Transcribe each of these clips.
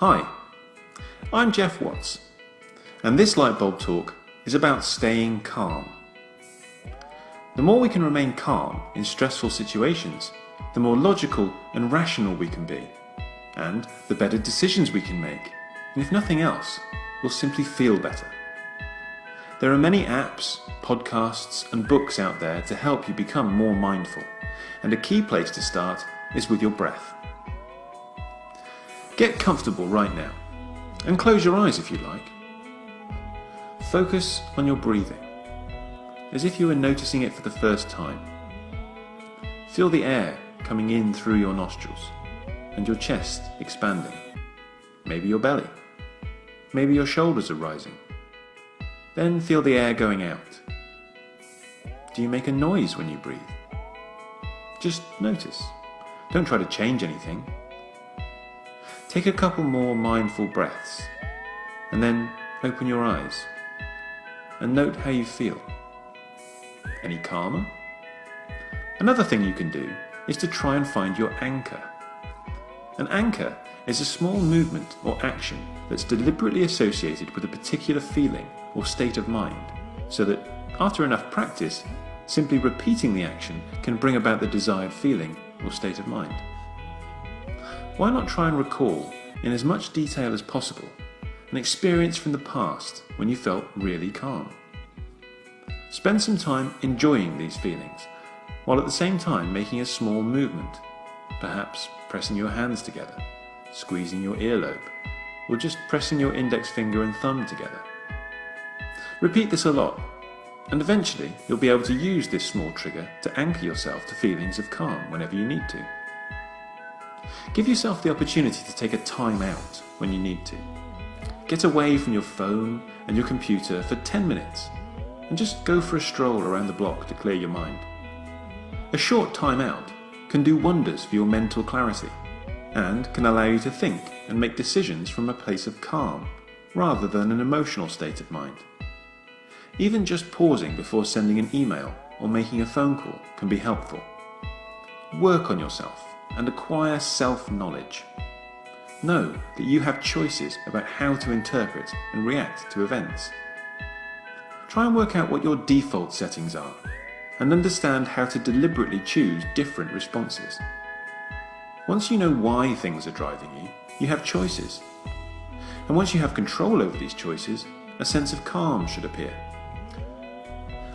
Hi, I'm Jeff Watts, and this Lightbulb Talk is about staying calm. The more we can remain calm in stressful situations, the more logical and rational we can be, and the better decisions we can make, and if nothing else, we'll simply feel better. There are many apps, podcasts, and books out there to help you become more mindful, and a key place to start is with your breath. Get comfortable right now, and close your eyes if you like. Focus on your breathing, as if you were noticing it for the first time. Feel the air coming in through your nostrils, and your chest expanding. Maybe your belly. Maybe your shoulders are rising. Then feel the air going out. Do you make a noise when you breathe? Just notice. Don't try to change anything. Take a couple more mindful breaths and then open your eyes and note how you feel. Any calmer? Another thing you can do is to try and find your anchor. An anchor is a small movement or action that's deliberately associated with a particular feeling or state of mind, so that after enough practice, simply repeating the action can bring about the desired feeling or state of mind. Why not try and recall, in as much detail as possible, an experience from the past when you felt really calm? Spend some time enjoying these feelings, while at the same time making a small movement, perhaps pressing your hands together, squeezing your earlobe, or just pressing your index finger and thumb together. Repeat this a lot, and eventually you'll be able to use this small trigger to anchor yourself to feelings of calm whenever you need to. Give yourself the opportunity to take a time out when you need to. Get away from your phone and your computer for 10 minutes and just go for a stroll around the block to clear your mind. A short time out can do wonders for your mental clarity and can allow you to think and make decisions from a place of calm rather than an emotional state of mind. Even just pausing before sending an email or making a phone call can be helpful. Work on yourself and acquire self-knowledge. Know that you have choices about how to interpret and react to events. Try and work out what your default settings are and understand how to deliberately choose different responses. Once you know why things are driving you, you have choices. And once you have control over these choices, a sense of calm should appear.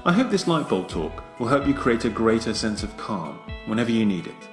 I hope this lightbulb talk will help you create a greater sense of calm whenever you need it.